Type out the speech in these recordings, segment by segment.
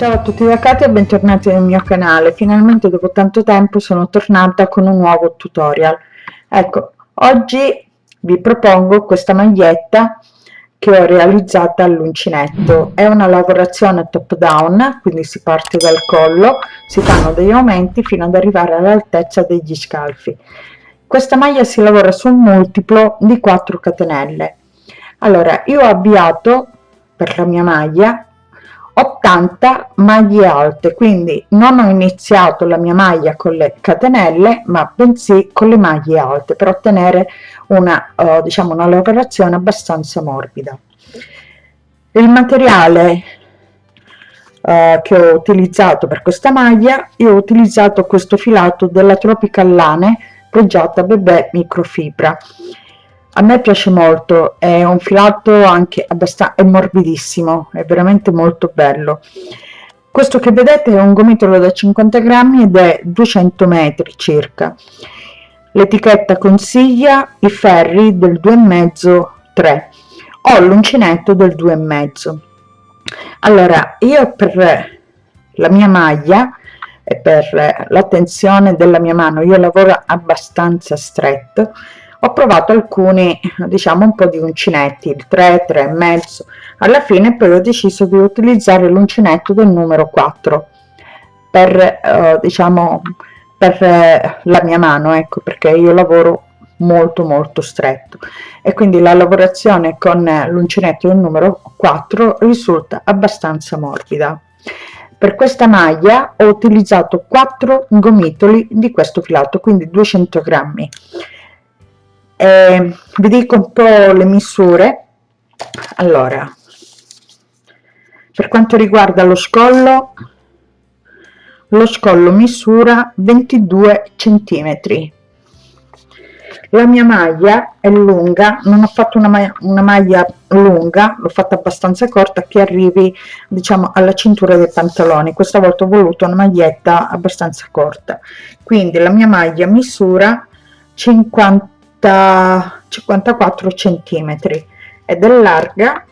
Ciao a tutti da Katia e bentornati nel mio canale. Finalmente dopo tanto tempo sono tornata con un nuovo tutorial. Ecco, oggi vi propongo questa maglietta che ho realizzata all'uncinetto. È una lavorazione top down, quindi si parte dal collo, si fanno degli aumenti fino ad arrivare all'altezza degli scalfi. Questa maglia si lavora su un multiplo di 4 catenelle. Allora, io ho avviato per la mia maglia 80 maglie alte quindi non ho iniziato la mia maglia con le catenelle ma bensì con le maglie alte per ottenere una uh, diciamo una lavorazione abbastanza morbida. Il materiale uh, che ho utilizzato per questa maglia io ho utilizzato questo filato della Tropical Lane pregiata bebè microfibra a me piace molto è un filato anche abbastanza è morbidissimo è veramente molto bello. Questo che vedete è un gomitolo da 50 grammi ed è 200 metri circa. L'etichetta consiglia i ferri del 2,5 3 ho l'uncinetto del 2,5 allora io per la mia maglia e per la tensione della mia mano io lavoro abbastanza stretto ho provato alcuni diciamo un po di uncinetti il 3 3 e mezzo. Alla fine poi ho deciso di utilizzare l'uncinetto del numero 4 per eh, diciamo per eh, la mia mano ecco perché io lavoro molto molto stretto. E quindi la lavorazione con l'uncinetto del numero 4 risulta abbastanza morbida. Per questa maglia ho utilizzato 4 gomitoli di questo filato quindi 200 grammi eh, vi dico un po' le misure. Allora per quanto riguarda lo scollo lo scollo misura 22 centimetri. La mia maglia è lunga non ho fatto una, maglia, una maglia lunga l'ho fatta abbastanza corta che arrivi diciamo alla cintura dei pantaloni. Questa volta ho voluto una maglietta abbastanza corta. Quindi la mia maglia misura 50 54 centimetri ed è larga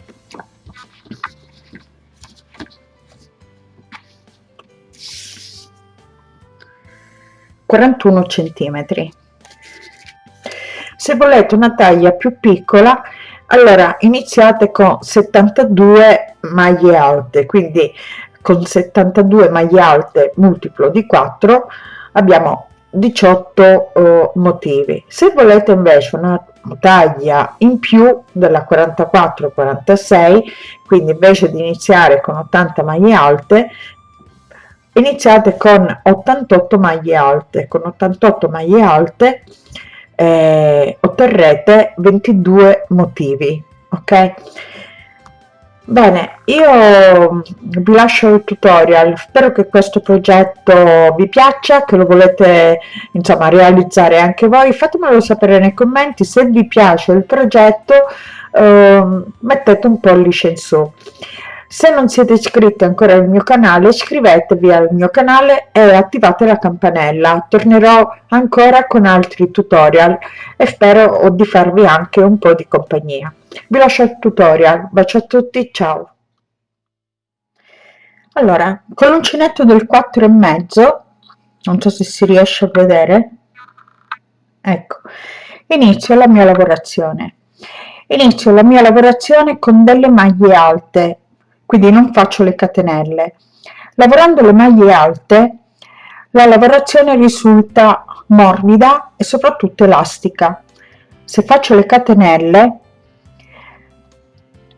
quarantuno centimetri. Se volete una taglia più piccola allora iniziate con 72 maglie alte quindi con 72 maglie alte multiplo di 4 abbiamo 18 uh, motivi. Se volete invece una taglia in più della 44 46 quindi invece di iniziare con 80 maglie alte iniziate con 88 maglie alte. Con 88 maglie alte eh, otterrete 22 motivi ok Bene, io vi lascio il tutorial, spero che questo progetto vi piaccia, che lo volete insomma realizzare anche voi, fatemelo sapere nei commenti, se vi piace il progetto eh, mettete un pollice in su. Se non siete iscritti ancora al mio canale iscrivetevi al mio canale e attivate la campanella, tornerò ancora con altri tutorial e spero di farvi anche un po' di compagnia vi lascio il tutorial. Bacio a tutti ciao. Allora con l'uncinetto del 4 e mezzo non so se si riesce a vedere ecco inizio la mia lavorazione. Inizio la mia lavorazione con delle maglie alte quindi non faccio le catenelle. Lavorando le maglie alte la lavorazione risulta morbida e soprattutto elastica. Se faccio le catenelle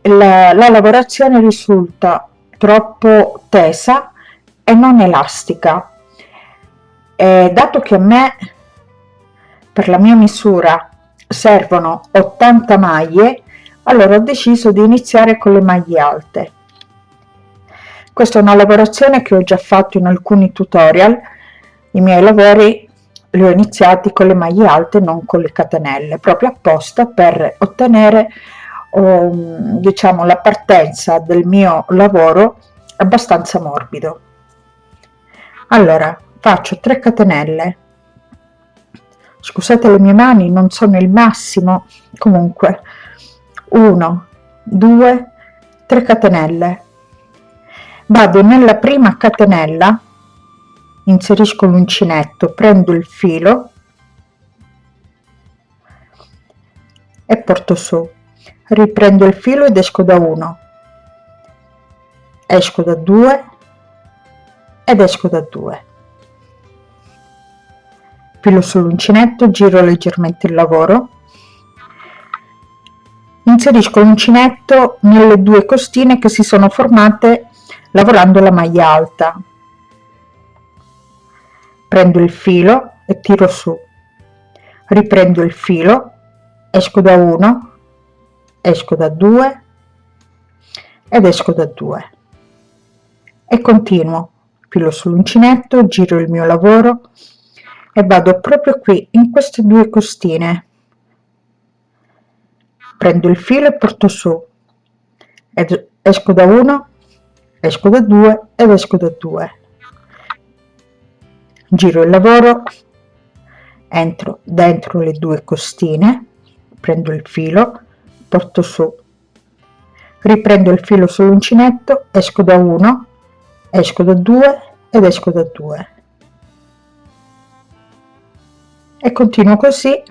la, la lavorazione risulta troppo tesa e non elastica. E dato che a me per la mia misura servono 80 maglie allora ho deciso di iniziare con le maglie alte. Questa è una lavorazione che ho già fatto in alcuni tutorial. I miei lavori li ho iniziati con le maglie alte non con le catenelle proprio apposta per ottenere um, diciamo la partenza del mio lavoro abbastanza morbido. Allora faccio 3 catenelle. Scusate le mie mani non sono il massimo. Comunque 1 2 3 catenelle. Vado nella prima catenella inserisco l'uncinetto prendo il filo e porto su riprendo il filo ed esco da 1 esco da 2 ed esco da 2 filo sull'uncinetto giro leggermente il lavoro. Inserisco l'uncinetto nelle due costine che si sono formate lavorando la maglia alta. Prendo il filo e tiro su. Riprendo il filo esco da 1 esco da 2 ed esco da 2 e continuo filo sull'uncinetto giro il mio lavoro e vado proprio qui in queste due costine. Prendo il filo e porto su ed esco da 1 esco da 2 ed esco da 2 giro il lavoro entro dentro le due costine prendo il filo porto su. Riprendo il filo sull'uncinetto esco da 1 esco da 2 ed esco da 2 e continuo così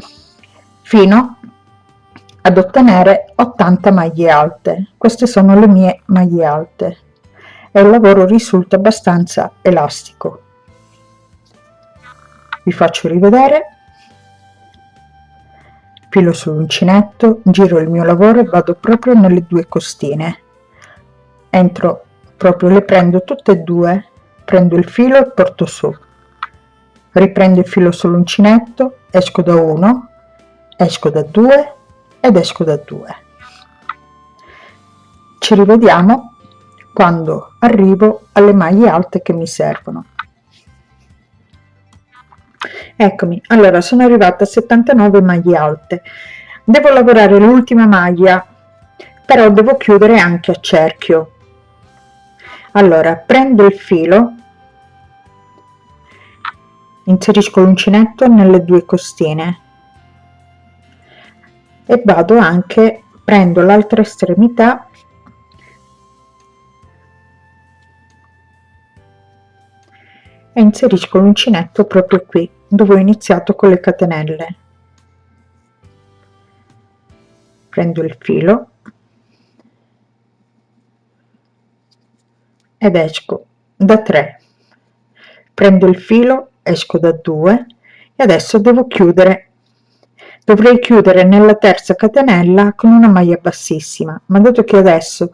fino ad ottenere 80 maglie alte. Queste sono le mie maglie alte. E il lavoro risulta abbastanza elastico. Vi faccio rivedere filo sull'uncinetto giro il mio lavoro e vado proprio nelle due costine. Entro proprio le prendo tutte e due prendo il filo e porto su. Riprendo il filo sull'uncinetto esco da 1 esco da 2 ed esco da 2 ci rivediamo quando arrivo alle maglie alte che mi servono eccomi. Allora sono arrivata a 79 maglie alte. Devo lavorare l'ultima maglia però devo chiudere anche a cerchio. Allora prendo il filo inserisco l'uncinetto nelle due costine e vado anche prendo l'altra estremità e inserisco l'uncinetto proprio qui dove ho iniziato con le catenelle. Prendo il filo ed esco da 3 prendo il filo esco da 2 e adesso devo chiudere. Dovrei chiudere nella terza catenella con una maglia bassissima ma dato che adesso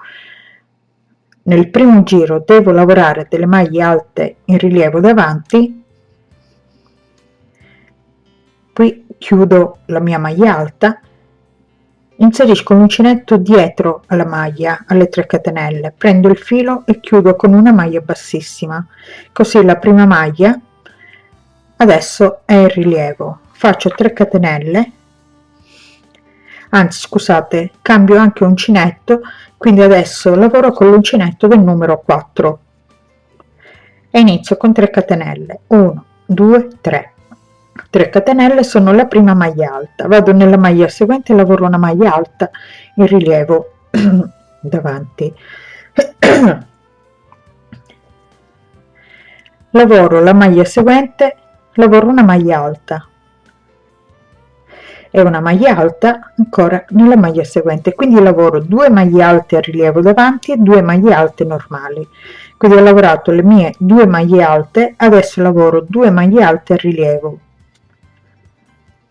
nel primo giro devo lavorare delle maglie alte in rilievo davanti. Qui chiudo la mia maglia alta. Inserisco l'uncinetto dietro alla maglia alle 3 catenelle. Prendo il filo e chiudo con una maglia bassissima. Così la prima maglia adesso è in rilievo. Faccio 3 catenelle. Anzi scusate cambio anche uncinetto quindi adesso lavoro con l'uncinetto del numero 4 e inizio con 3 catenelle. 1 2 3 3 catenelle sono la prima maglia alta. Vado nella maglia seguente lavoro una maglia alta in rilievo davanti. Lavoro la maglia seguente lavoro una maglia alta e una maglia alta ancora nella maglia seguente. Quindi lavoro due maglie alte a rilievo davanti e due maglie alte normali. Quindi ho lavorato le mie due maglie alte adesso lavoro due maglie alte a rilievo.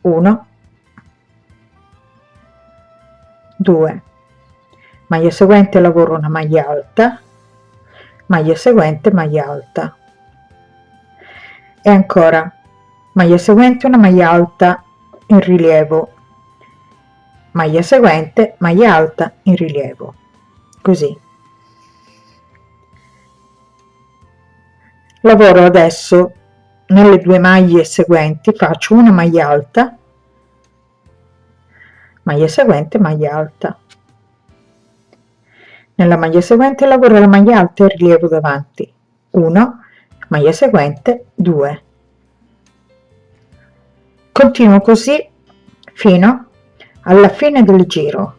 1 2 maglia seguente lavoro una maglia alta. Maglia seguente maglia alta. E ancora. Maglia seguente una maglia alta in rilievo. Maglia seguente maglia alta in rilievo. Così. Lavoro adesso. Nelle due maglie seguenti faccio una maglia alta. Maglia seguente maglia alta. Nella maglia seguente lavoro la maglia alta in rilievo davanti. 1 maglia seguente 2 continuo così fino alla fine del giro.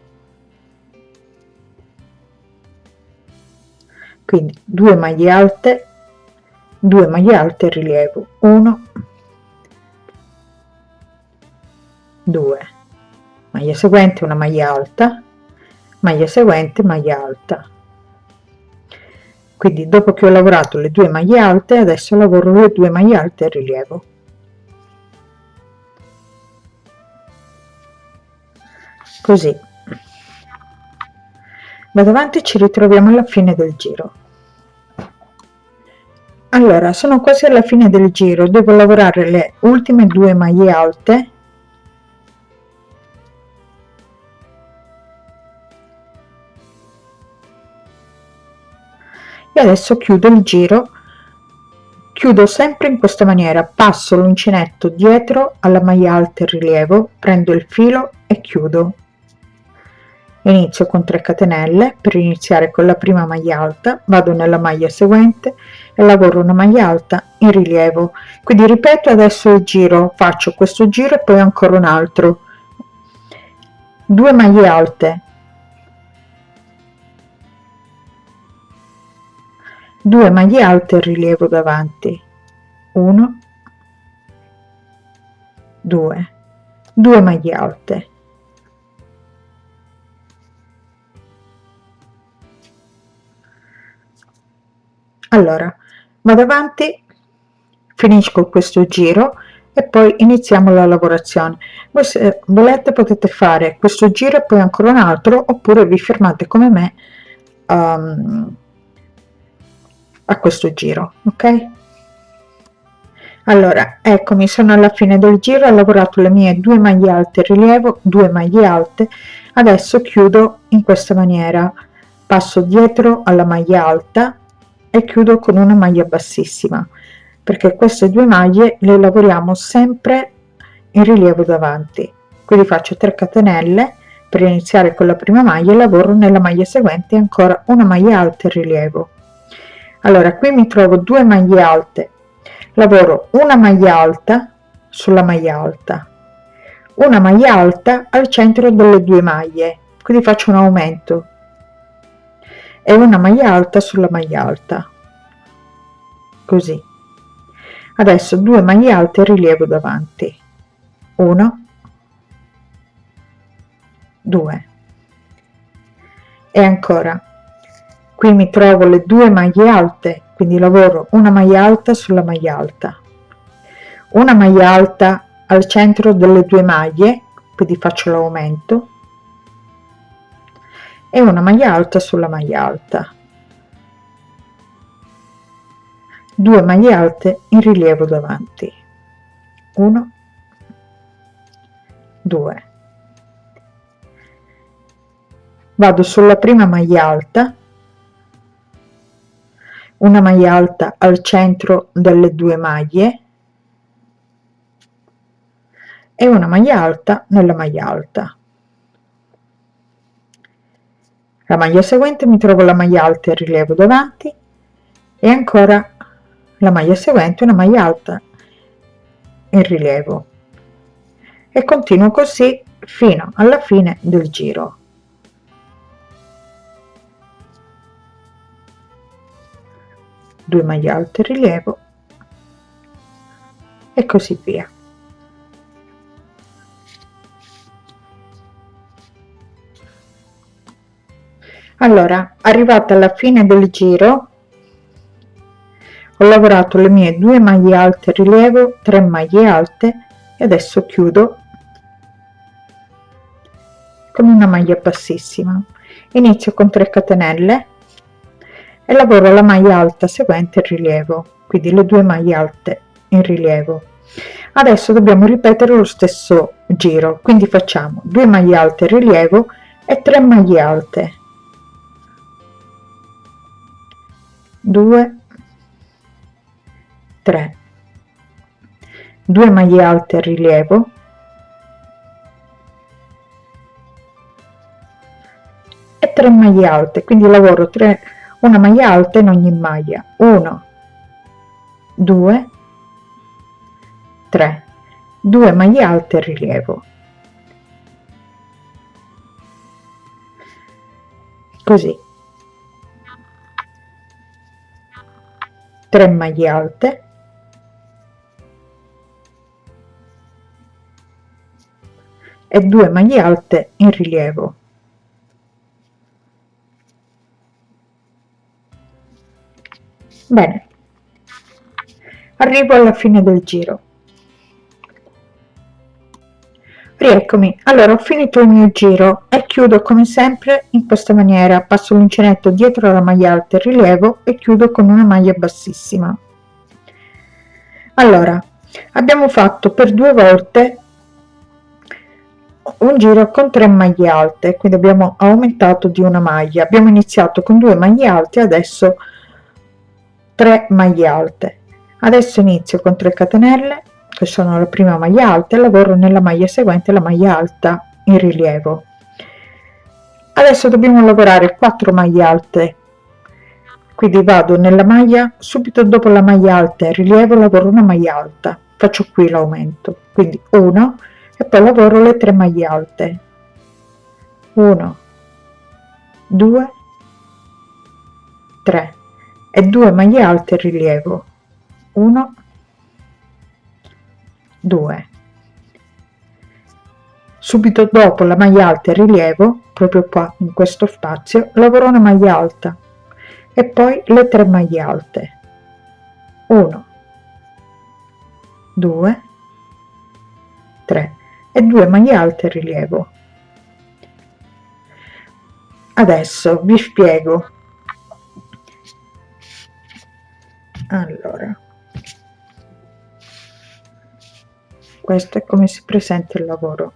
Quindi 2 maglie alte 2 maglie alte rilievo 1 2 maglia seguente una maglia alta maglia seguente maglia alta. Quindi dopo che ho lavorato le due maglie alte adesso lavoro le due maglie alte a rilievo così. Vado avanti ci ritroviamo alla fine del giro. Allora sono quasi alla fine del giro. Devo lavorare le ultime due maglie alte. E adesso chiudo il giro. Chiudo sempre in questa maniera. Passo l'uncinetto dietro alla maglia alta in rilievo prendo il filo e chiudo inizio con 3 catenelle per iniziare con la prima maglia alta vado nella maglia seguente e lavoro una maglia alta in rilievo. Quindi ripeto adesso il giro faccio questo giro e poi ancora un altro. 2 maglie alte. 2 maglie alte in rilievo davanti. 1 2 2 maglie alte allora vado avanti finisco questo giro e poi iniziamo la lavorazione. Voi se volete potete fare questo giro e poi ancora un altro oppure vi fermate come me um, a questo giro ok? Allora eccomi sono alla fine del giro ho lavorato le mie due maglie alte rilievo due maglie alte adesso chiudo in questa maniera. Passo dietro alla maglia alta e chiudo con una maglia bassissima perché queste due maglie le lavoriamo sempre in rilievo davanti. Quindi faccio 3 catenelle per iniziare con la prima maglia e lavoro nella maglia seguente ancora una maglia alta in rilievo. Allora qui mi trovo due maglie alte. Lavoro una maglia alta sulla maglia alta. Una maglia alta al centro delle due maglie. Quindi faccio un aumento e una maglia alta sulla maglia alta. Così. Adesso due maglie alte rilievo davanti. 1 2 e ancora. Qui mi trovo le due maglie alte quindi lavoro una maglia alta sulla maglia alta. Una maglia alta al centro delle due maglie quindi faccio l'aumento e una maglia alta sulla maglia alta. 2 maglie alte in rilievo davanti. 1 2 vado sulla prima maglia alta. Una maglia alta al centro delle due maglie. E una maglia alta nella maglia alta la maglia seguente mi trovo la maglia alta in rilievo davanti. E ancora la maglia seguente una maglia alta in rilievo. E continuo così fino alla fine del giro. 2 maglie alte rilievo. E così via allora arrivata alla fine del giro ho lavorato le mie due maglie alte rilievo 3 maglie alte e adesso chiudo con una maglia bassissima. Inizio con 3 catenelle e lavoro la maglia alta seguente il rilievo quindi le due maglie alte in rilievo. Adesso dobbiamo ripetere lo stesso giro quindi facciamo 2 maglie alte rilievo e 3 maglie alte 2 3 2 maglie alte a rilievo. E 3 maglie alte quindi lavoro 3 una maglia alta in ogni maglia. 1 2 3 2 maglie alte rilievo. Così 3 maglie alte. E 2 maglie alte in rilievo. Bene. Arrivo alla fine del giro rieccomi allora ho finito il mio giro e chiudo come sempre in questa maniera. Passo l'uncinetto dietro la maglia alta e rilievo e chiudo con una maglia bassissima. Allora abbiamo fatto per due volte un giro con 3 maglie alte quindi abbiamo aumentato di una maglia. Abbiamo iniziato con due maglie alte adesso 3 maglie alte. Adesso inizio con 3 catenelle che sono la prima maglia alta e lavoro nella maglia seguente la maglia alta in rilievo. Adesso dobbiamo lavorare 4 maglie alte. Quindi vado nella maglia subito dopo la maglia alta in rilievo lavoro una maglia alta. Faccio qui l'aumento. Quindi 1 e poi lavoro le 3 maglie alte. 1 2 3 e 2 maglie alte in rilievo. 1 2 subito dopo la maglia alta in rilievo proprio qua in questo spazio lavoro una maglia alta e poi le 3 maglie alte. 1 2 3 e 2 maglie alte in rilievo. Adesso vi spiego. Allora questo è come si presenta il lavoro.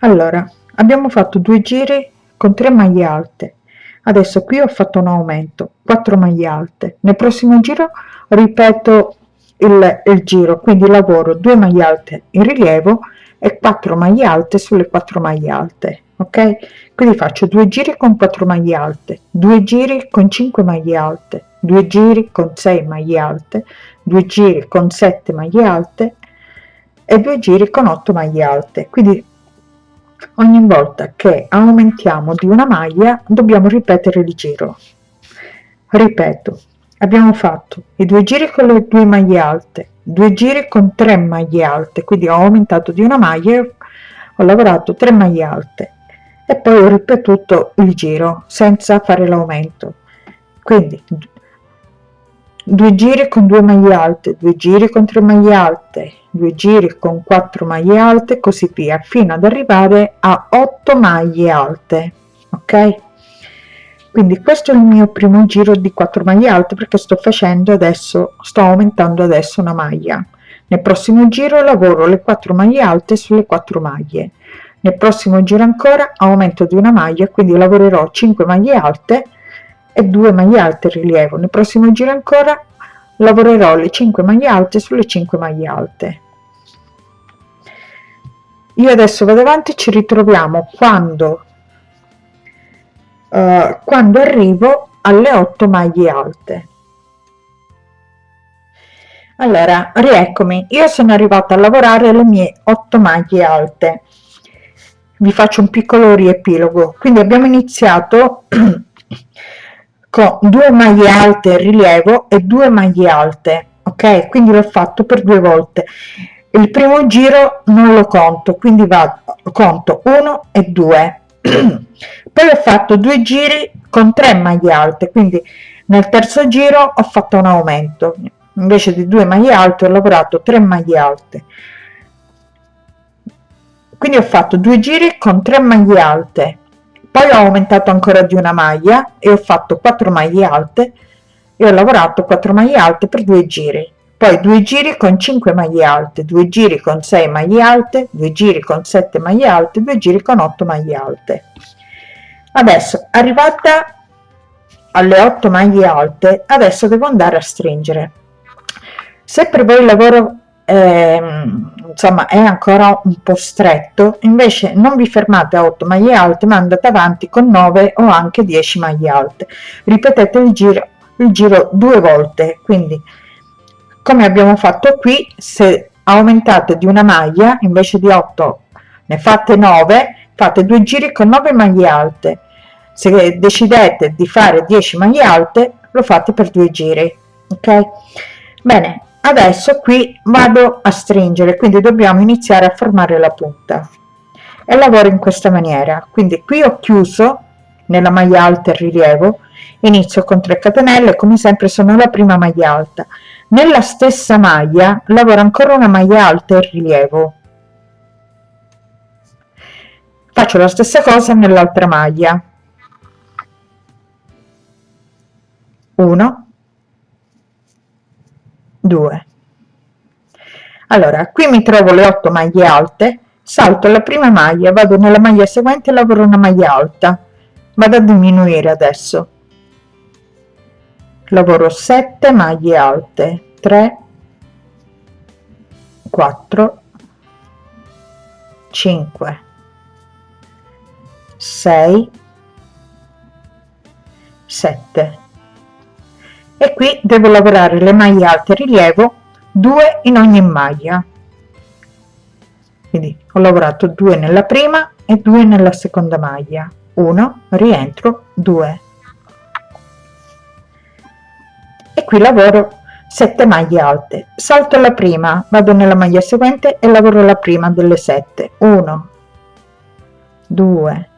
Allora abbiamo fatto due giri con 3 maglie alte. Adesso qui ho fatto un aumento 4 maglie alte. Nel prossimo giro ripeto il, il giro quindi lavoro 2 maglie alte in rilievo e 4 maglie alte sulle 4 maglie alte ok? Quindi faccio due giri con 4 maglie alte due giri con 5 maglie alte due giri con 6 maglie alte due giri con 7 maglie alte e due giri con 8 maglie alte. Quindi ogni volta che aumentiamo di una maglia dobbiamo ripetere il giro. Ripeto abbiamo fatto i due giri con le due maglie alte due giri con 3 maglie alte quindi ho aumentato di una maglia ho lavorato 3 maglie alte e poi ho ripetuto il giro senza fare l'aumento. Quindi due giri con due maglie alte due giri con 3 maglie alte due giri con 4 maglie alte così via fino ad arrivare a 8 maglie alte ok? Quindi questo è il mio primo giro di 4 maglie alte perché sto facendo adesso sto aumentando adesso una maglia. Nel prossimo giro lavoro le 4 maglie alte sulle 4 maglie. Nel prossimo giro ancora aumento di una maglia quindi lavorerò 5 maglie alte e 2 maglie alte rilievo. Nel prossimo giro ancora lavorerò le 5 maglie alte sulle 5 maglie alte. Io adesso vado avanti ci ritroviamo quando uh, quando arrivo alle 8 maglie alte. Allora rieccomi. Io sono arrivata a lavorare le mie 8 maglie alte. Vi faccio un piccolo riepilogo. Quindi abbiamo iniziato con due maglie alte rilievo e due maglie alte ok? Quindi l'ho fatto per due volte. Il primo giro non lo conto quindi vado conto 1 e 2 poi ho fatto due giri con 3 maglie alte quindi nel terzo giro ho fatto un aumento. Invece di due maglie alte ho lavorato 3 maglie alte. Quindi ho fatto due giri con 3 maglie alte poi ho aumentato ancora di una maglia e ho fatto 4 maglie alte e ho lavorato 4 maglie alte per due giri. Poi due giri con 5 maglie alte due giri con 6 maglie alte due giri con 7 maglie alte due giri con 8 maglie alte. Adesso arrivata alle 8 maglie alte adesso devo andare a stringere. Se per voi il lavoro eh, insomma è ancora un po stretto. Invece non vi fermate a 8 maglie alte ma andate avanti con 9 o anche 10 maglie alte. Ripetete il giro il giro due volte. Quindi come abbiamo fatto qui se aumentate di una maglia invece di 8 ne fate 9 fate due giri con 9 maglie alte. Se decidete di fare 10 maglie alte lo fate per due giri ok? Bene adesso qui vado a stringere quindi dobbiamo iniziare a formare la punta. E lavoro in questa maniera. Quindi qui ho chiuso nella maglia alta il rilievo inizio con 3 catenelle come sempre sono la prima maglia alta. Nella stessa maglia lavoro ancora una maglia alta e rilievo. Faccio la stessa cosa nell'altra maglia. 1 2 allora qui mi trovo le 8 maglie alte salto la prima maglia vado nella maglia seguente lavoro una maglia alta. Vado a diminuire adesso. Lavoro 7 maglie alte 3 4 5 6 7 e qui devo lavorare le maglie alte rilievo 2 in ogni maglia. Quindi ho lavorato 2 nella prima e 2 nella seconda maglia. 1 rientro 2 e qui lavoro 7 maglie alte. Salto la prima vado nella maglia seguente e lavoro la prima delle 7 1 2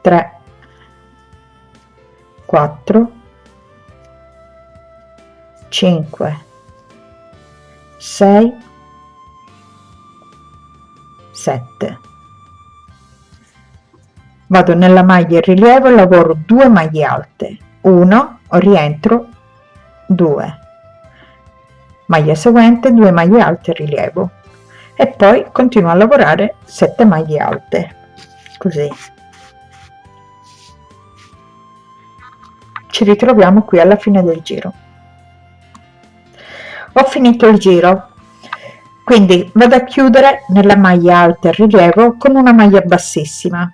3 4 5 6 7 vado nella maglia in rilievo e lavoro 2 maglie alte. 1 rientro 2 maglia seguente 2 maglie alte rilievo. E poi continuo a lavorare 7 maglie alte. Così. Ci ritroviamo qui alla fine del giro ho finito il giro. Quindi vado a chiudere nella maglia alta e rilievo con una maglia bassissima.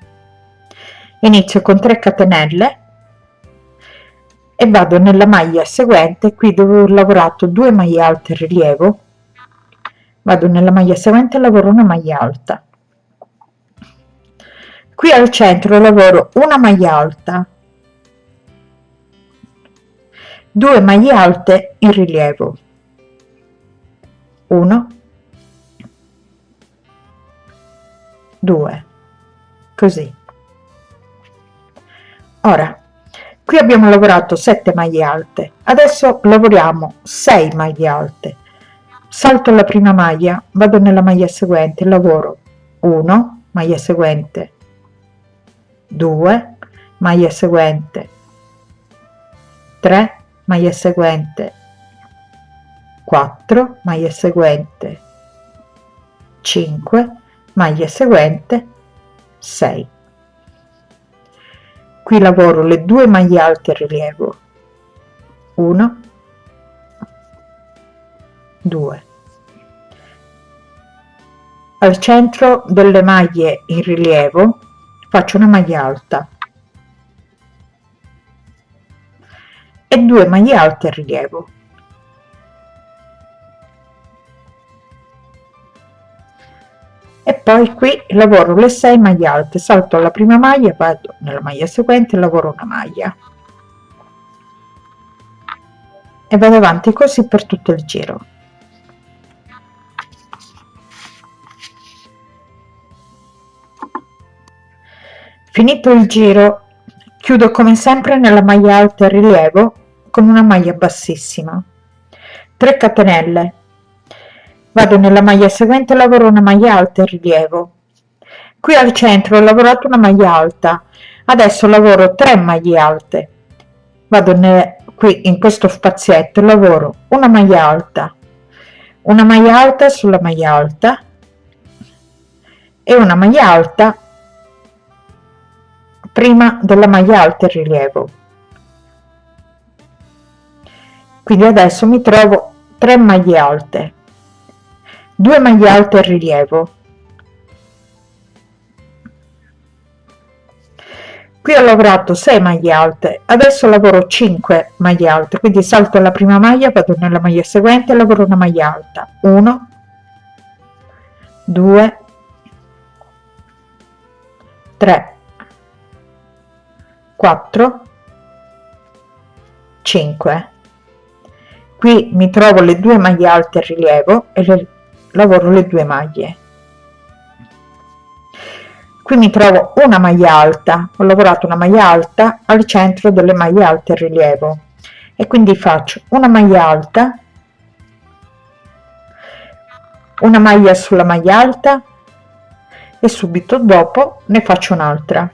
Inizio con 3 catenelle e vado nella maglia seguente qui dove ho lavorato 2 maglie alte rilievo. Vado nella maglia seguente e lavoro una maglia alta. Qui al centro lavoro una maglia alta. 2 maglie alte in rilievo 1 2 così. Ora qui abbiamo lavorato 7 maglie alte. Adesso lavoriamo 6 maglie alte. Salto la prima maglia vado nella maglia seguente lavoro 1 maglia seguente 2 maglia seguente 3 maglia seguente 4 maglia seguente 5 maglia seguente 6 qui lavoro le due maglie alte rilievo. 1 2 al centro delle maglie in rilievo faccio una maglia alta. E due maglie alte rilievo e poi qui lavoro le 6 maglie alte salto alla prima maglia vado nella maglia seguente lavoro una maglia. E vado avanti così per tutto il giro. Finito il giro chiudo come sempre nella maglia alta rilievo con una maglia bassissima. 3 catenelle vado nella maglia seguente lavoro una maglia alta e rilievo. Qui al centro ho lavorato una maglia alta adesso lavoro 3 maglie alte. Vado qui in questo spazietto lavoro una maglia alta una maglia alta sulla maglia alta e una maglia alta prima della maglia alta e rilievo. Quindi adesso mi trovo 3 maglie alte 2 maglie alte in rilievo. Qui ho lavorato 6 maglie alte adesso lavoro 5 maglie alte quindi salto la prima maglia vado nella maglia seguente lavoro una maglia alta. 1 2 3 4 5 qui mi trovo le due maglie alte a rilievo e le, lavoro le due maglie. Qui mi trovo una maglia alta. Ho lavorato una maglia alta al centro delle maglie alte a rilievo. E quindi faccio una maglia alta una maglia sulla maglia alta e subito dopo ne faccio un'altra.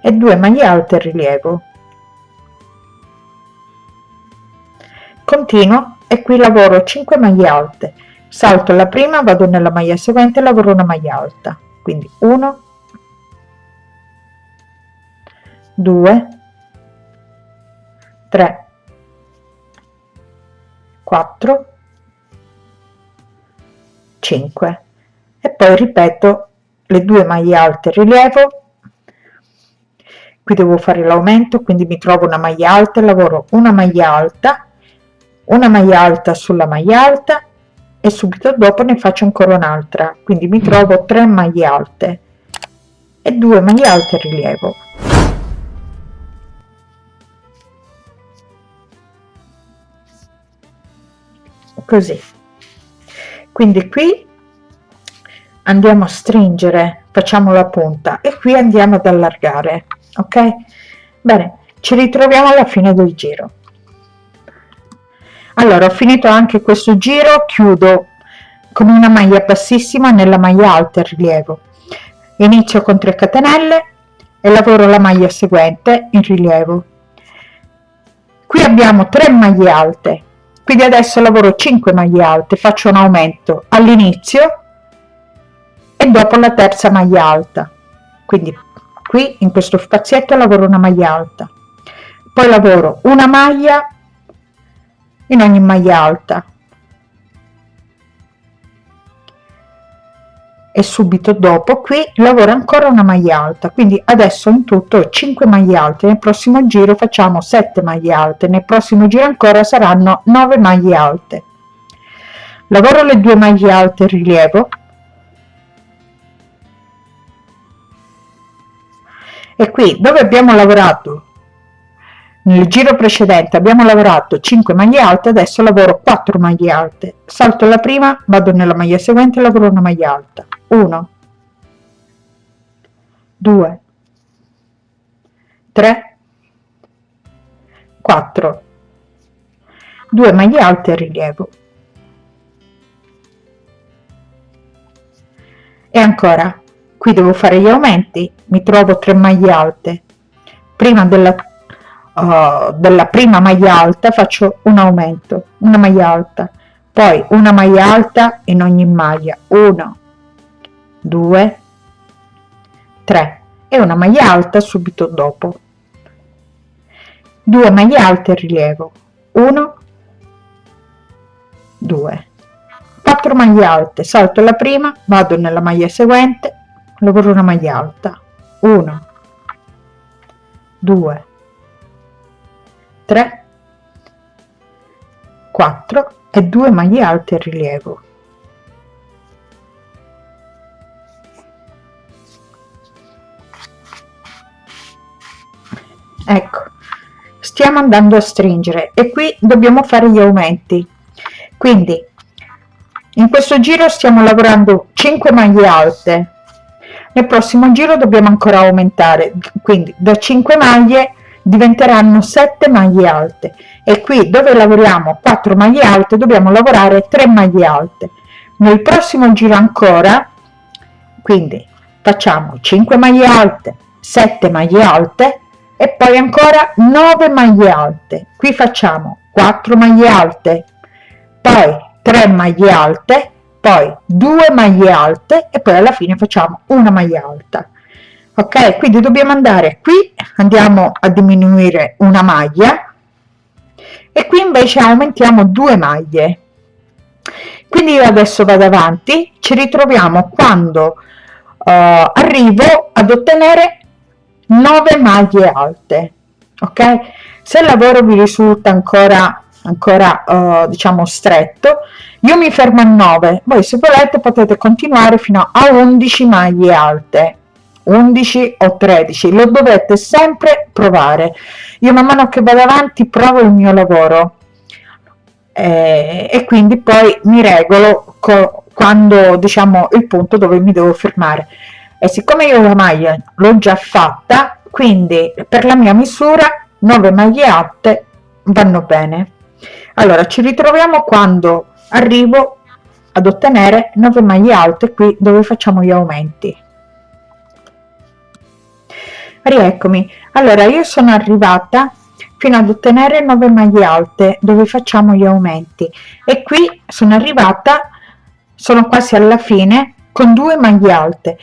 E due maglie alte a rilievo. Continuo e qui lavoro 5 maglie alte. Salto la prima vado nella maglia seguente lavoro una maglia alta. Quindi 1 2 3 4 5 e poi ripeto le due maglie alte rilievo qui devo fare l'aumento quindi mi trovo una maglia alta lavoro una maglia alta una maglia alta sulla maglia alta e subito dopo ne faccio ancora un'altra. Quindi mi trovo 3 maglie alte e 2 maglie alte rilievo. Così. Quindi qui andiamo a stringere facciamo la punta e qui andiamo ad allargare ok? Bene ci ritroviamo alla fine del giro allora ho finito anche questo giro chiudo con una maglia bassissima nella maglia alta a rilievo. Inizio con 3 catenelle e lavoro la maglia seguente in rilievo. Qui abbiamo 3 maglie alte quindi adesso lavoro 5 maglie alte faccio un aumento all'inizio e dopo la terza maglia alta. Quindi qui in questo spazietto lavoro una maglia alta. Poi lavoro una maglia in ogni maglia alta. E subito dopo qui lavoro ancora una maglia alta quindi adesso in tutto 5 maglie alte. Nel prossimo giro facciamo 7 maglie alte nel prossimo giro ancora saranno 9 maglie alte. Lavoro le due maglie alte in rilievo. E qui dove abbiamo lavorato nel giro precedente abbiamo lavorato 5 maglie alte adesso lavoro 4 maglie alte. Salto la prima vado nella maglia seguente lavoro una maglia alta. 1 2 3 4 2 maglie alte rilievo. E ancora qui devo fare gli aumenti mi trovo 3 maglie alte. Prima della uh, della prima maglia alta faccio un aumento una maglia alta poi una maglia alta in ogni maglia 1 2 3 e una maglia alta subito dopo. 2 maglie alte rilievo 1 2 4 maglie alte salto la prima vado nella maglia seguente lavoro una maglia alta 1 2 3 4 e 2 maglie alte a rilievo. Ecco stiamo andando a stringere e qui dobbiamo fare gli aumenti. Quindi in questo giro stiamo lavorando 5 maglie alte. Nel prossimo giro dobbiamo ancora aumentare. Quindi da 5 maglie diventeranno 7 maglie alte. E qui dove lavoriamo 4 maglie alte dobbiamo lavorare 3 maglie alte. Nel prossimo giro ancora quindi facciamo 5 maglie alte 7 maglie alte e poi ancora 9 maglie alte. Qui facciamo 4 maglie alte poi 3 maglie alte poi 2 maglie alte e poi alla fine facciamo una maglia alta ok quindi dobbiamo andare qui andiamo a diminuire una maglia e qui invece aumentiamo due maglie. Quindi io adesso vado avanti ci ritroviamo quando uh, arrivo ad ottenere 9 maglie alte ok? Se il lavoro vi risulta ancora ancora uh, diciamo stretto io mi fermo a 9 voi se volete potete continuare fino a 11 maglie alte 11 o 13 lo dovete sempre provare. Io man mano che vado avanti provo il mio lavoro eh, e quindi poi mi regolo quando diciamo il punto dove mi devo fermare. E siccome io la maglia l'ho già fatta quindi per la mia misura 9 maglie alte vanno bene. Allora ci ritroviamo quando arrivo ad ottenere 9 maglie alte qui dove facciamo gli aumenti rieccomi. Allora io sono arrivata fino ad ottenere 9 maglie alte dove facciamo gli aumenti. E qui sono arrivata sono quasi alla fine con due maglie alte.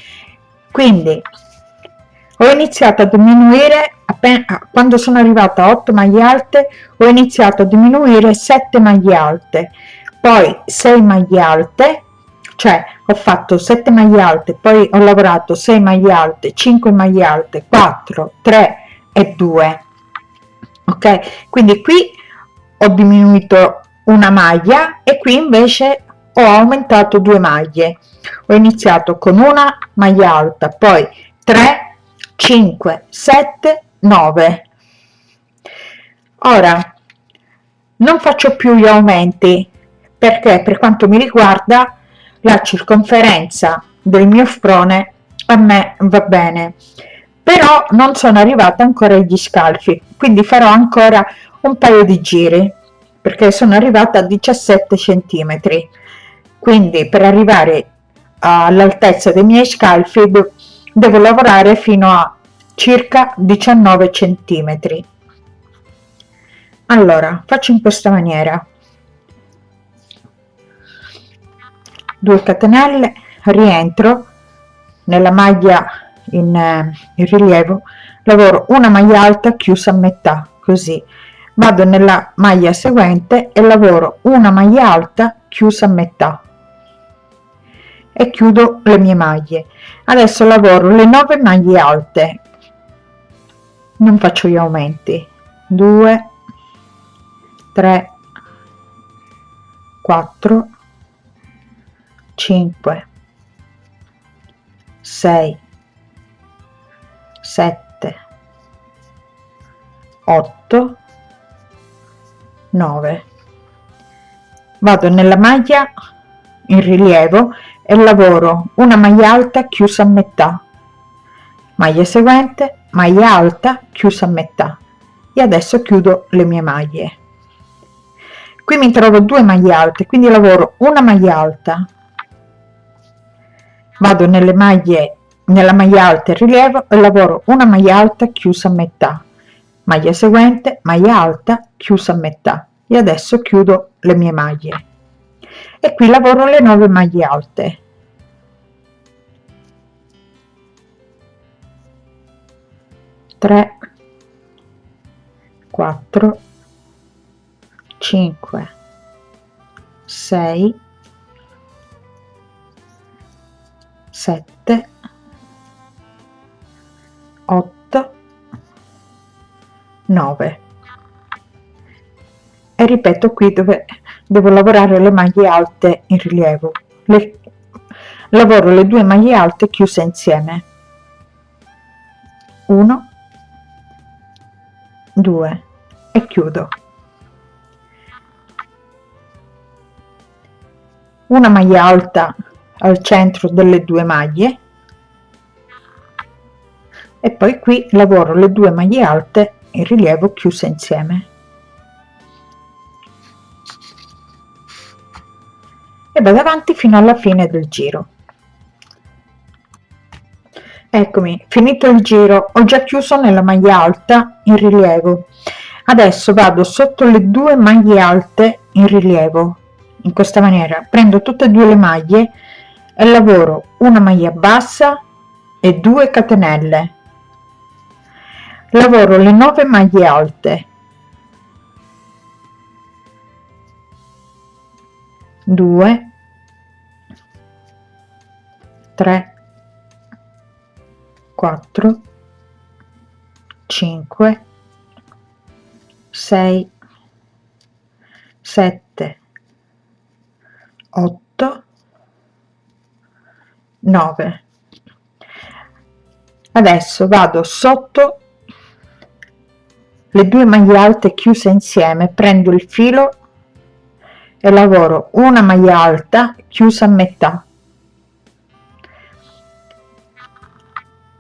Quindi ho iniziato a diminuire appena quando sono arrivata a 8 maglie alte ho iniziato a diminuire 7 maglie alte poi 6 maglie alte cioè ho fatto 7 maglie alte poi ho lavorato 6 maglie alte 5 maglie alte 4 3 e 2 ok? Quindi qui ho diminuito una maglia e qui invece ho aumentato due maglie. Ho iniziato con una maglia alta poi 3 5 7 9 ora non faccio più gli aumenti perché per quanto mi riguarda la circonferenza del mio sprone a me va bene. Però non sono arrivata ancora agli scalfi quindi farò ancora un paio di giri perché sono arrivata a 17 centimetri. Quindi per arrivare all'altezza dei miei scalfi devo lavorare fino a circa 19 centimetri. Allora faccio in questa maniera 2 catenelle rientro nella maglia in, eh, in rilievo lavoro una maglia alta chiusa a metà così. Vado nella maglia seguente e lavoro una maglia alta chiusa a metà. E chiudo le mie maglie. Adesso lavoro le 9 maglie alte. Non faccio gli aumenti. 2 3 4 5 6 7 8 9 vado nella maglia in rilievo e lavoro una maglia alta chiusa a metà maglia seguente maglia alta chiusa a metà. E adesso chiudo le mie maglie. Qui mi trovo due maglie alte quindi lavoro una maglia alta vado nelle maglie nella maglia alta in rilievo e lavoro una maglia alta chiusa a metà. Maglia seguente maglia alta chiusa a metà. E adesso chiudo le mie maglie. E qui lavoro le 9 maglie alte. Tre quattro cinque sei sette 8 9 e ripeto qui dove devo lavorare le maglie alte in rilievo. Le, lavoro le due maglie alte chiuse insieme. 1 2 e chiudo. Una maglia alta al centro delle due maglie. E poi qui lavoro le due maglie alte in rilievo chiuse insieme. E vado avanti fino alla fine del giro. Eccomi finito il giro ho già chiuso nella maglia alta in rilievo. Adesso vado sotto le due maglie alte in rilievo. In questa maniera prendo tutte e due le maglie lavoro una maglia bassa e 2 catenelle. Lavoro le 9 maglie alte. 2 3 4 5 6 7 8 9 adesso vado sotto le due maglie alte chiuse insieme prendo il filo e lavoro una maglia alta chiusa a metà.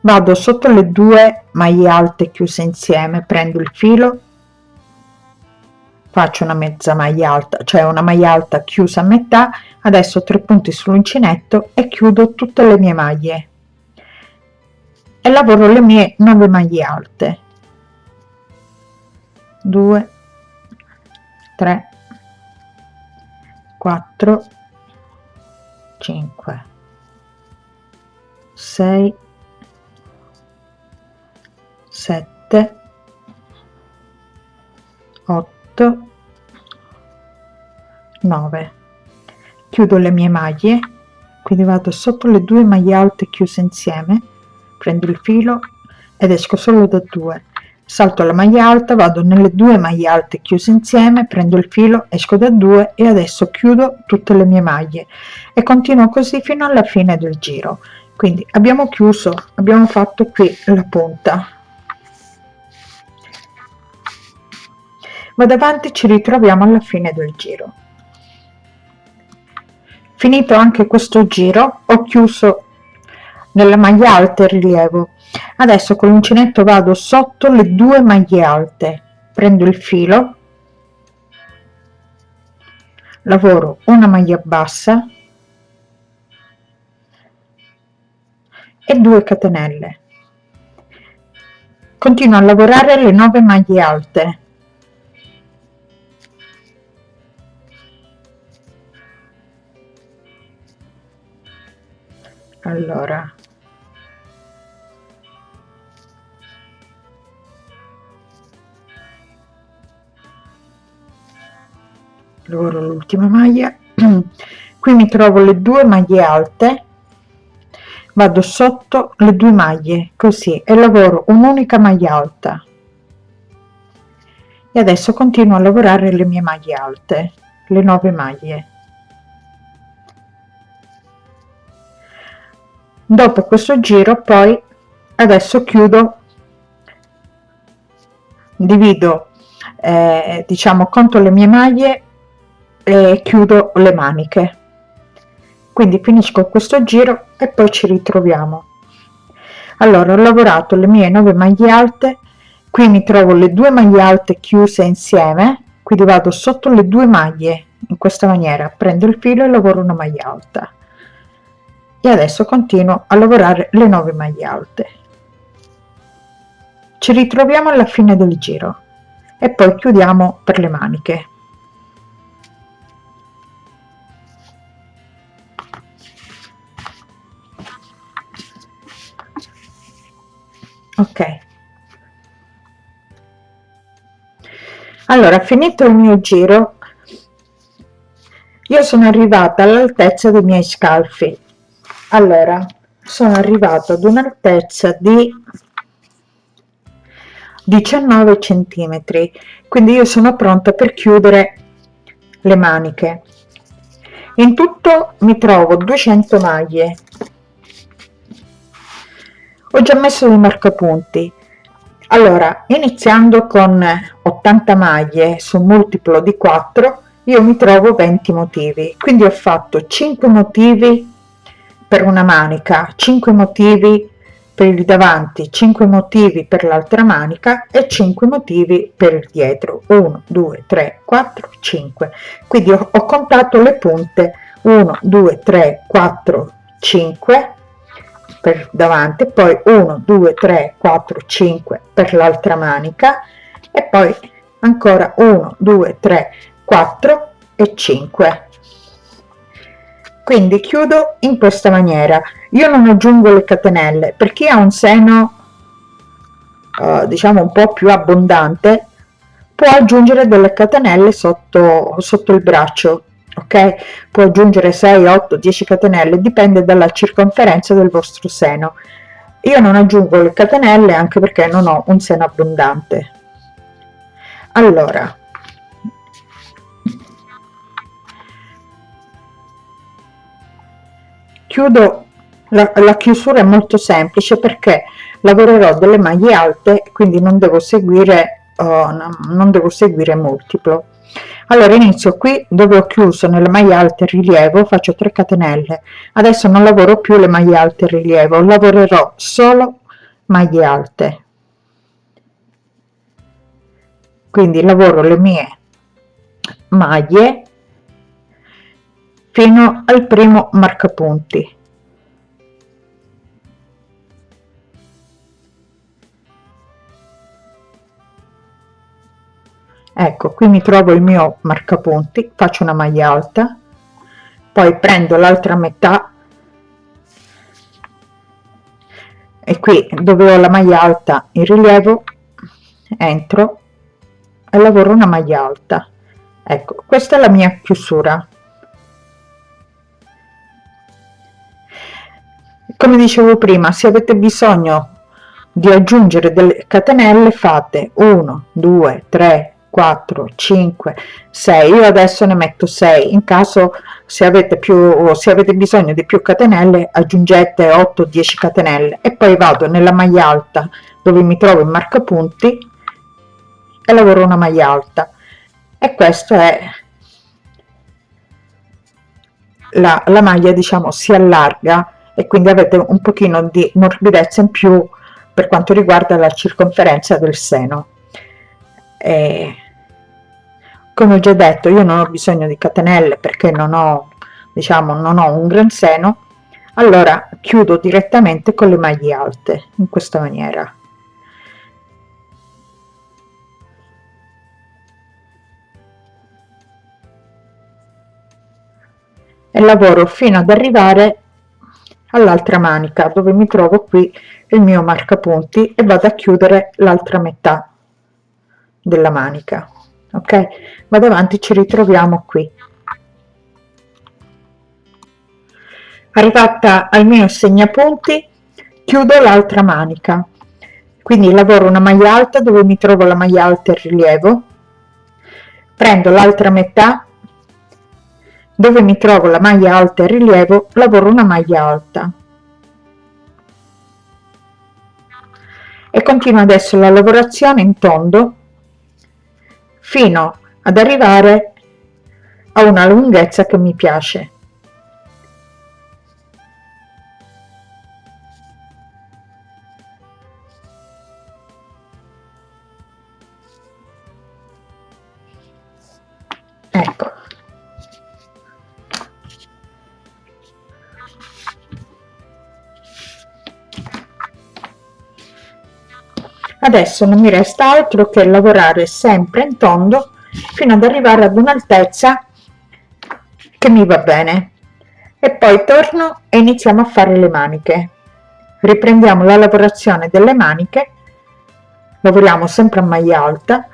Vado sotto le due maglie alte chiuse insieme prendo il filo faccio una mezza maglia alta cioè una maglia alta chiusa a metà adesso tre punti sull'uncinetto e chiudo tutte le mie maglie. E lavoro le mie 9 maglie alte. 2 3 4 5 6 7 8 9 chiudo le mie maglie quindi vado sotto le due maglie alte chiuse insieme prendo il filo ed esco solo da due. Salto la maglia alta vado nelle due maglie alte chiuse insieme prendo il filo esco da due e adesso chiudo tutte le mie maglie. E continuo così fino alla fine del giro. Quindi abbiamo chiuso abbiamo fatto qui la punta. Vado avanti ci ritroviamo alla fine del giro finito anche questo giro ho chiuso nella maglia alta il rilievo. Adesso con l'uncinetto vado sotto le due maglie alte. Prendo il filo lavoro una maglia bassa e 2 catenelle. Continuo a lavorare le 9 maglie alte allora. Lavoro l'ultima maglia. Qui mi trovo le due maglie alte. Vado sotto le due maglie così e lavoro un'unica maglia alta. E adesso continuo a lavorare le mie maglie alte le nove maglie dopo questo giro poi adesso chiudo. Divido eh, diciamo conto le mie maglie e chiudo le maniche. Quindi finisco questo giro e poi ci ritroviamo. Allora ho lavorato le mie 9 maglie alte qui mi trovo le due maglie alte chiuse insieme quindi vado sotto le due maglie in questa maniera prendo il filo e lavoro una maglia alta e adesso continuo a lavorare le 9 maglie alte. Ci ritroviamo alla fine del giro e poi chiudiamo per le maniche. Ok. Allora finito il mio giro io sono arrivata all'altezza dei miei scalfi allora sono arrivato ad un'altezza di 19 centimetri quindi io sono pronta per chiudere le maniche. In tutto mi trovo 200 maglie. Ho già messo i marcapunti. Allora iniziando con 80 maglie su multiplo di 4 io mi trovo 20 motivi. Quindi ho fatto 5 motivi per una manica 5 motivi per il davanti 5 motivi per l'altra manica e 5 motivi per il dietro. 1 2 3 4 5 quindi ho, ho contato le punte. 1 2 3 4 5 per davanti poi 1 2 3 4 5 per l'altra manica e poi ancora 1 2 3 4 e 5 quindi chiudo in questa maniera. Io non aggiungo le catenelle per chi ha un seno uh, diciamo un po più abbondante può aggiungere delle catenelle sotto sotto il braccio ok? Può aggiungere 6 8 10 catenelle dipende dalla circonferenza del vostro seno. Io non aggiungo le catenelle anche perché non ho un seno abbondante. Allora chiudo la, la chiusura è molto semplice perché lavorerò delle maglie alte quindi non devo seguire uh, non devo seguire multiplo. Allora inizio qui dove ho chiuso nelle maglie alte rilievo faccio 3 catenelle. Adesso non lavoro più le maglie alte rilievo lavorerò solo maglie alte. Quindi lavoro le mie maglie fino al primo marcapunti. Ecco qui mi trovo il mio marcapunti faccio una maglia alta poi prendo l'altra metà e qui dove ho la maglia alta in rilievo entro e lavoro una maglia alta. Ecco questa è la mia chiusura come dicevo prima se avete bisogno di aggiungere delle catenelle fate 1 2 3 4 5 6 io adesso ne metto 6 in caso se avete più se avete bisogno di più catenelle aggiungete 8 10 catenelle. E poi vado nella maglia alta dove mi trovo in marcapunti e lavoro una maglia alta. E questo è la, la maglia diciamo si allarga e quindi avete un pochino di morbidezza in più per quanto riguarda la circonferenza del seno. E come ho già detto io non ho bisogno di catenelle perché non ho diciamo non ho un gran seno. Allora chiudo direttamente con le maglie alte in questa maniera. E lavoro fino ad arrivare all'altra manica dove mi trovo qui il mio marcapunti e vado a chiudere l'altra metà della manica ok? Vado avanti ci ritroviamo qui. Arrivata al mio segnapunti chiudo l'altra manica. Quindi lavoro una maglia alta dove mi trovo la maglia alta in rilievo. Prendo l'altra metà dove mi trovo la maglia alta in rilievo lavoro una maglia alta. E continuo adesso la lavorazione in tondo fino ad arrivare a una lunghezza che mi piace adesso non mi resta altro che lavorare sempre in tondo fino ad arrivare ad un'altezza che mi va bene. E poi torno e iniziamo a fare le maniche. Riprendiamo la lavorazione delle maniche. Lavoriamo sempre a maglia alta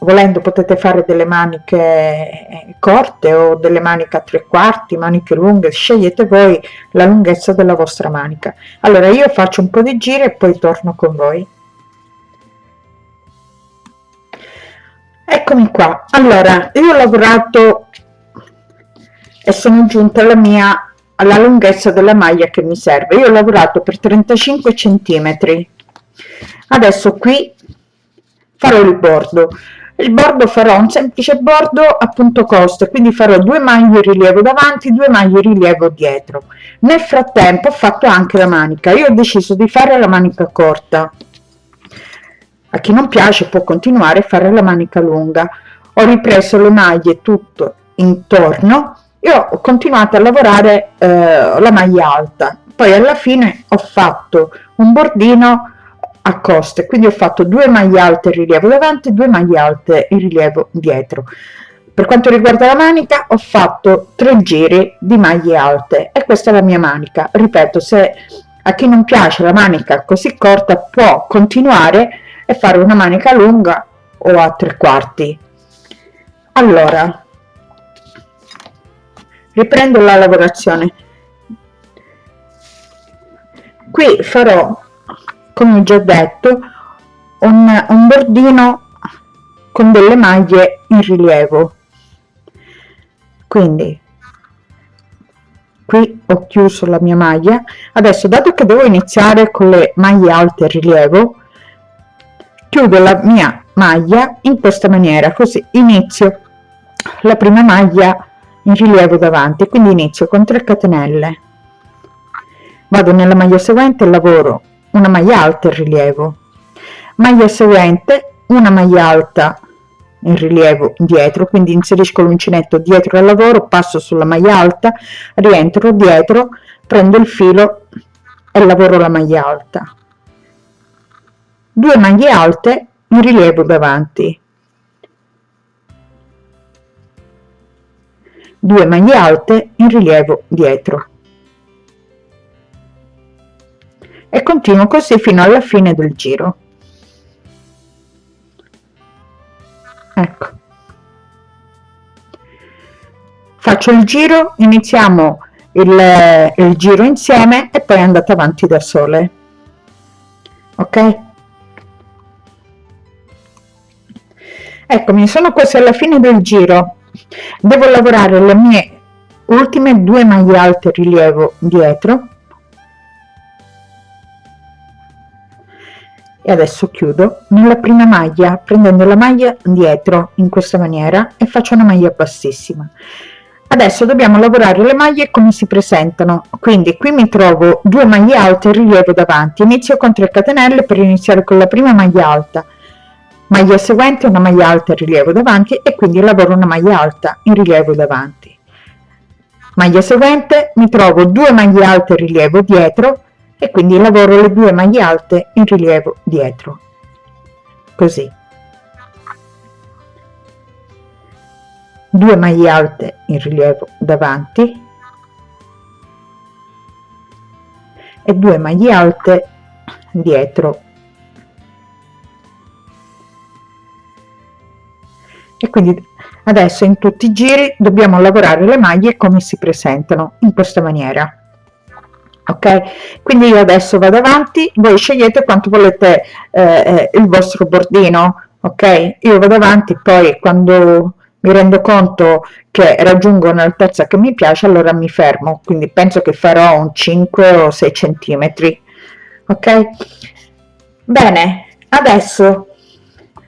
volendo potete fare delle maniche corte o delle maniche a tre quarti maniche lunghe scegliete voi la lunghezza della vostra manica. Allora io faccio un po di giri e poi torno con voi. Eccomi qua. Allora io ho lavorato e sono giunta alla mia alla lunghezza della maglia che mi serve. Io ho lavorato per 35 centimetri. Adesso qui farò il bordo il bordo farò un semplice bordo a punto coste quindi farò due maglie rilievo davanti due maglie rilievo dietro. Nel frattempo ho fatto anche la manica. Io ho deciso di fare la manica corta. A chi non piace può continuare a fare la manica lunga. Ho ripreso le maglie tutto intorno e ho continuato a lavorare eh, la maglia alta. Poi alla fine ho fatto un bordino a coste. Quindi ho fatto due maglie alte in rilievo davanti due maglie alte in rilievo dietro. Per quanto riguarda la manica ho fatto tre giri di maglie alte e questa è la mia manica. Ripeto se a chi non piace la manica così corta può continuare e fare una manica lunga o a tre quarti. Allora riprendo la lavorazione. Qui farò come ho già detto un, un bordino con delle maglie in rilievo. Quindi qui ho chiuso la mia maglia. Adesso dato che devo iniziare con le maglie alte in rilievo chiudo la mia maglia in questa maniera così inizio la prima maglia in rilievo davanti quindi inizio con 3 catenelle. Vado nella maglia seguente lavoro una maglia alta in rilievo. Maglia seguente una maglia alta in rilievo dietro quindi inserisco l'uncinetto dietro al lavoro passo sulla maglia alta rientro dietro prendo il filo e lavoro la maglia alta. Due maglie alte in rilievo davanti. 2 maglie alte in rilievo dietro e continuo così fino alla fine del giro. Ecco. Faccio il giro iniziamo il, il giro insieme e poi andate avanti da sole. Ok? Eccomi sono quasi alla fine del giro. Devo lavorare le mie ultime due maglie alte rilievo dietro e adesso chiudo nella prima maglia prendendo la maglia dietro in questa maniera e faccio una maglia bassissima. Adesso dobbiamo lavorare le maglie come si presentano. Quindi qui mi trovo due maglie alte in rilievo davanti. Inizio con 3 catenelle per iniziare con la prima maglia alta. Maglia seguente una maglia alta in rilievo davanti e quindi lavoro una maglia alta in rilievo davanti. Maglia seguente mi trovo due maglie alte in rilievo dietro e quindi lavoro le due maglie alte in rilievo dietro. Così. 2 maglie alte in rilievo davanti. E 2 maglie alte dietro. E quindi adesso in tutti i giri dobbiamo lavorare le maglie come si presentano in questa maniera ok? Quindi io adesso vado avanti voi scegliete quanto volete eh, eh, il vostro bordino ok? Io vado avanti poi quando mi rendo conto che raggiungo un'altezza che mi piace allora mi fermo. Quindi penso che farò un 5 o 6 centimetri ok? Bene adesso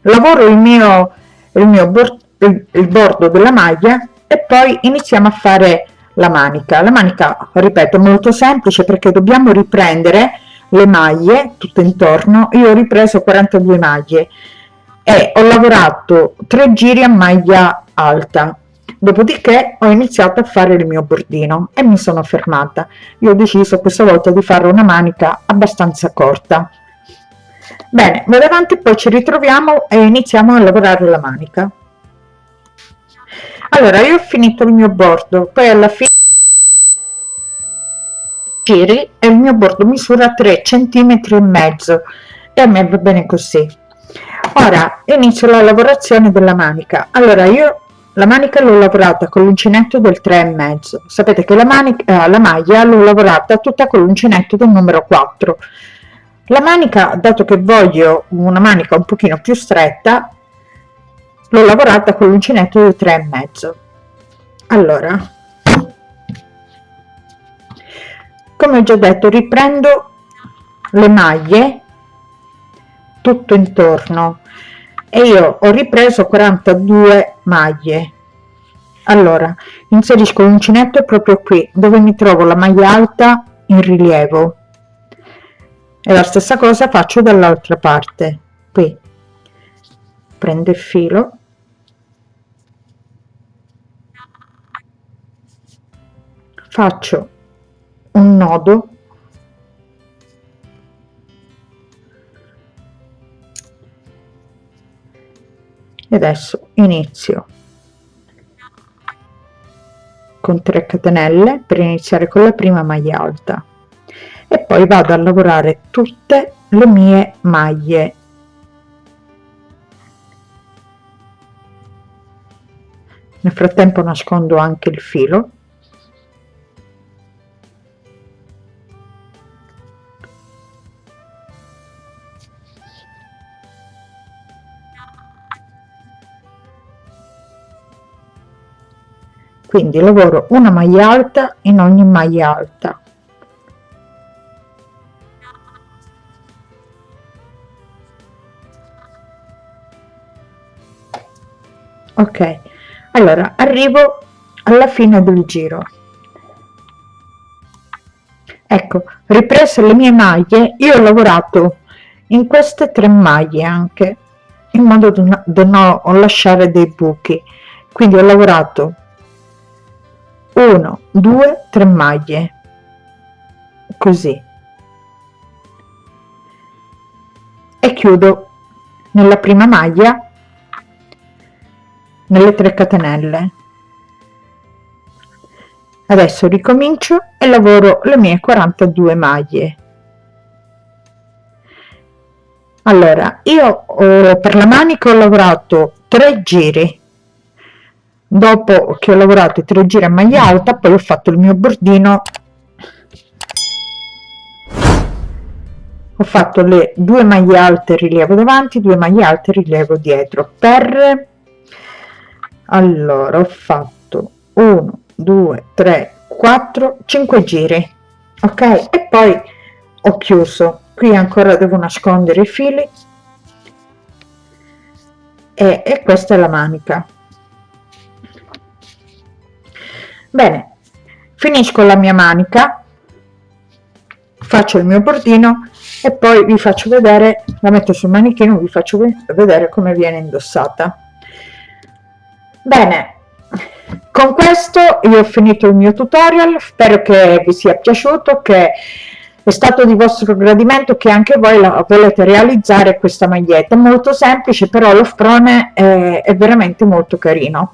lavoro il mio il mio bordo il, il bordo della maglia e poi iniziamo a fare la manica. La manica ripeto molto semplice perché dobbiamo riprendere le maglie tutto intorno. Io ho ripreso 42 maglie e ho lavorato tre giri a maglia alta. Dopodiché ho iniziato a fare il mio bordino e mi sono fermata. Io ho deciso questa volta di fare una manica abbastanza corta. Bene vado avanti poi ci ritroviamo e iniziamo a lavorare la manica allora io ho finito il mio bordo poi alla fine giri e il mio bordo misura 3 centimetri e mezzo e a me va bene così. Ora inizio la lavorazione della manica. Allora io la manica l'ho lavorata con l'uncinetto del 3 e mezzo. Sapete che la manica eh, la maglia l'ho lavorata tutta con l'uncinetto del numero 4 la manica dato che voglio una manica un pochino più stretta l'ho lavorata con l'uncinetto del 3 e mezzo. Allora. Come ho già detto riprendo le maglie tutto intorno. E io ho ripreso 42 maglie. Allora inserisco l'uncinetto proprio qui dove mi trovo la maglia alta in rilievo. E la stessa cosa faccio dall'altra parte. Qui. Prendo il filo faccio un nodo. E adesso inizio con 3 catenelle per iniziare con la prima maglia alta. E poi vado a lavorare tutte le mie maglie. Nel frattempo nascondo anche il filo quindi lavoro una maglia alta in ogni maglia alta. Ok allora arrivo alla fine del giro. Ecco riprese le mie maglie io ho lavorato in queste tre maglie anche in modo da non lasciare dei buchi. Quindi ho lavorato 1 2 3 maglie. Così. E chiudo nella prima maglia nelle 3 catenelle. Adesso ricomincio e lavoro le mie 42 maglie. Allora io eh, per la manica ho lavorato 3 giri dopo che ho lavorato i 3 giri a maglia alta poi ho fatto il mio bordino. Ho fatto le due maglie alte rilievo davanti due maglie alte rilievo dietro. Per allora ho fatto 1 2 3 4 5 giri ok? E poi ho chiuso. Qui ancora devo nascondere i fili. E, e questa è la manica bene finisco la mia manica faccio il mio bordino e poi vi faccio vedere la metto sul manichino vi faccio vedere come viene indossata. Bene con questo io ho finito il mio tutorial spero che vi sia piaciuto che è stato di vostro gradimento che anche voi la volete realizzare questa maglietta. Molto semplice però lo sprone è, è veramente molto carino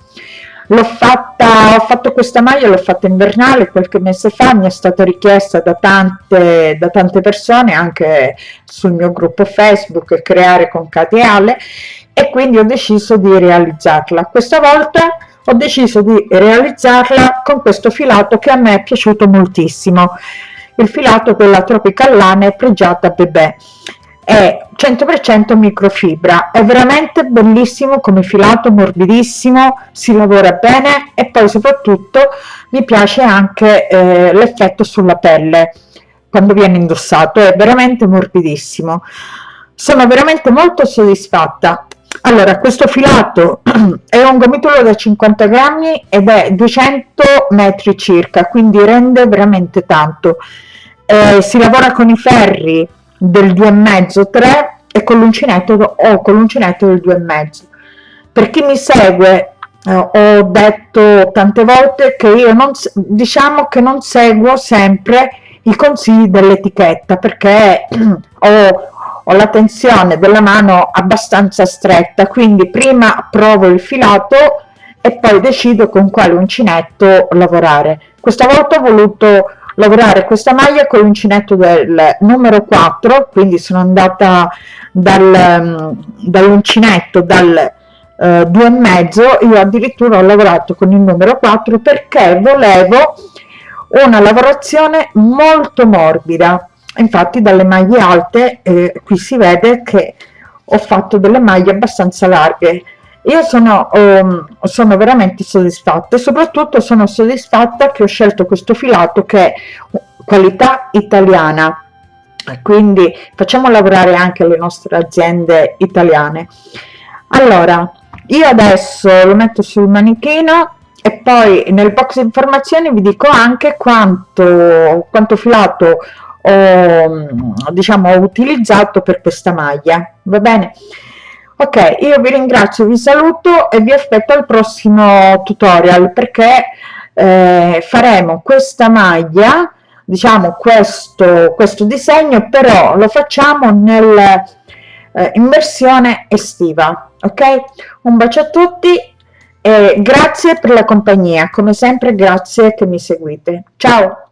l'ho fatta ho fatto questa maglia l'ho fatta invernale qualche mese fa mi è stata richiesta da tante da tante persone anche sul mio gruppo facebook creare con Cateale e quindi ho deciso di realizzarla. Questa volta ho deciso di realizzarla con questo filato che a me è piaciuto moltissimo. Il filato della Tropical Lane pregiata bebè. È 100% microfibra. È veramente bellissimo come filato morbidissimo si lavora bene e poi soprattutto mi piace anche eh, l'effetto sulla pelle quando viene indossato è veramente morbidissimo. Sono veramente molto soddisfatta. Allora questo filato è un gomitolo da 50 grammi ed è 200 metri circa quindi rende veramente tanto. Eh, si lavora con i ferri del 2,5 3 e con l'uncinetto o con l'uncinetto del 2,5 per chi mi segue eh, ho detto tante volte che io non diciamo che non seguo sempre i consigli dell'etichetta perché ho ho la tensione della mano abbastanza stretta quindi prima provo il filato e poi decido con quale uncinetto lavorare. Questa volta ho voluto lavorare questa maglia con l'uncinetto del numero 4 quindi sono andata dal, dall'uncinetto dal eh, due e mezzo io addirittura ho lavorato con il numero 4 perché volevo una lavorazione molto morbida. Infatti dalle maglie alte eh, qui si vede che ho fatto delle maglie abbastanza larghe io sono, um, sono veramente soddisfatta e soprattutto sono soddisfatta che ho scelto questo filato che è qualità italiana. Quindi facciamo lavorare anche le nostre aziende italiane. Allora io adesso lo metto sul manichino e poi nel box informazioni vi dico anche quanto, quanto filato ho, diciamo, ho utilizzato per questa maglia. Va bene ok io vi ringrazio vi saluto e vi aspetto al prossimo tutorial perché eh, faremo questa maglia diciamo questo questo disegno però lo facciamo nel eh, in versione estiva ok? Un bacio a tutti e grazie per la compagnia come sempre grazie che mi seguite. Ciao